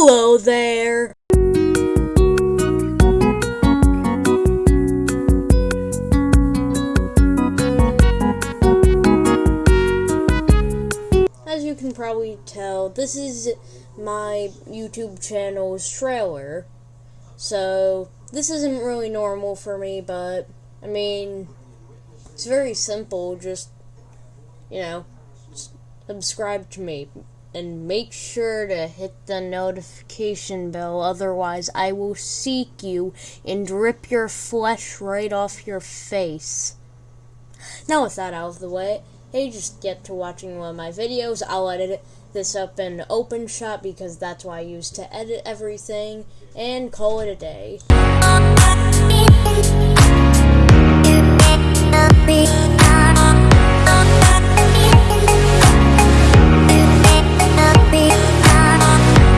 Hello there! As you can probably tell, this is my YouTube channel's trailer. So, this isn't really normal for me, but, I mean, it's very simple, just, you know, subscribe to me. And make sure to hit the notification bell, otherwise, I will seek you and rip your flesh right off your face. Now, with that out of the way, hey, just get to watching one of my videos. I'll edit this up in OpenShot because that's what I use to edit everything, and call it a day.